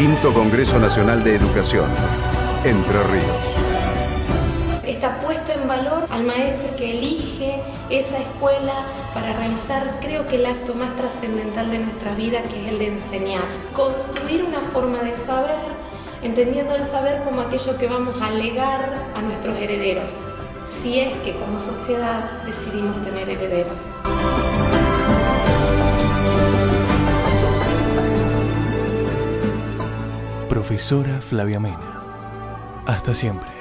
Quinto Congreso Nacional de Educación, Entre Ríos. Esta puesta en valor al maestro que elige esa escuela para realizar, creo que el acto más trascendental de nuestra vida, que es el de enseñar. Construir una forma de saber, entendiendo el saber como aquello que vamos a legar a nuestros herederos, si es que como sociedad decidimos tener herederos. Profesora Flavia Mena. Hasta siempre.